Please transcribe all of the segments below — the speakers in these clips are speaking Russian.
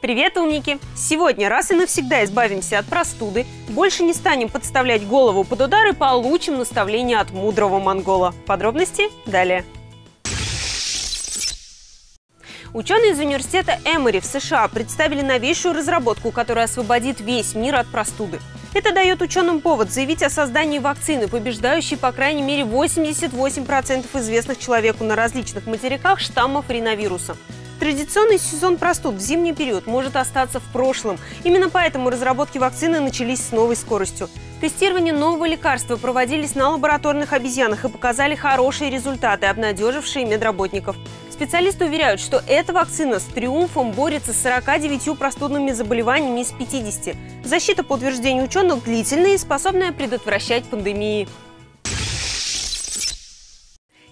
Привет, умники! Сегодня раз и навсегда избавимся от простуды, больше не станем подставлять голову под удар и получим наставление от мудрого монгола. Подробности далее. Ученые из университета Эмори в США представили новейшую разработку, которая освободит весь мир от простуды. Это дает ученым повод заявить о создании вакцины, побеждающей по крайней мере 88% известных человеку на различных материках штаммов риновируса. Традиционный сезон простуд в зимний период может остаться в прошлом. Именно поэтому разработки вакцины начались с новой скоростью. Тестирование нового лекарства проводились на лабораторных обезьянах и показали хорошие результаты, обнадежившие медработников. Специалисты уверяют, что эта вакцина с триумфом борется с 49 простудными заболеваниями из 50. Защита, по утверждению ученых, длительная и способная предотвращать пандемии.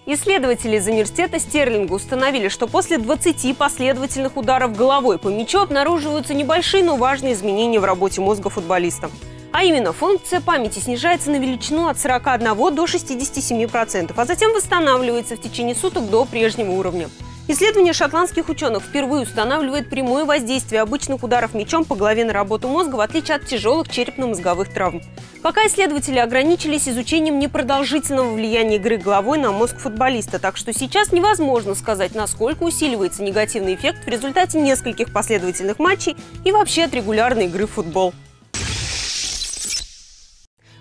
Исследователи из университета Стерлинга установили, что после 20 последовательных ударов головой по мячу обнаруживаются небольшие, но важные изменения в работе мозга футболиста. А именно, функция памяти снижается на величину от 41 до 67%, а затем восстанавливается в течение суток до прежнего уровня. Исследование шотландских ученых впервые устанавливает прямое воздействие обычных ударов мечом по голове на работу мозга, в отличие от тяжелых черепно-мозговых травм. Пока исследователи ограничились изучением непродолжительного влияния игры головой на мозг футболиста, так что сейчас невозможно сказать, насколько усиливается негативный эффект в результате нескольких последовательных матчей и вообще от регулярной игры в футбол.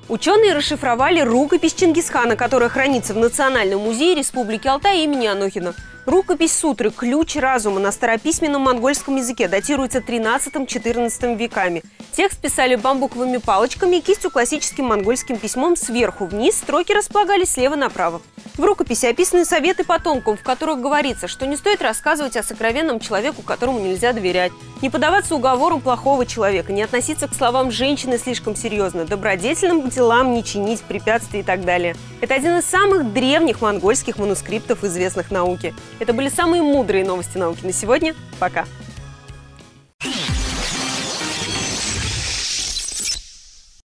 Ученые расшифровали рукопись Чингисхана, которая хранится в Национальном музее Республики Алтай имени Анохина. Рукопись сутры «Ключ разума» на старописьменном монгольском языке датируется 13-14 веками. Текст писали бамбуковыми палочками и кистью классическим монгольским письмом сверху вниз, строки располагались слева направо. В рукописи описаны советы потомкам, в которых говорится, что не стоит рассказывать о сокровенном человеку, которому нельзя доверять, не поддаваться уговорам плохого человека, не относиться к словам женщины слишком серьезно, добродетельным делам не чинить препятствий и так далее. Это один из самых древних монгольских манускриптов, известных науке. Это были самые мудрые новости науки на сегодня. Пока!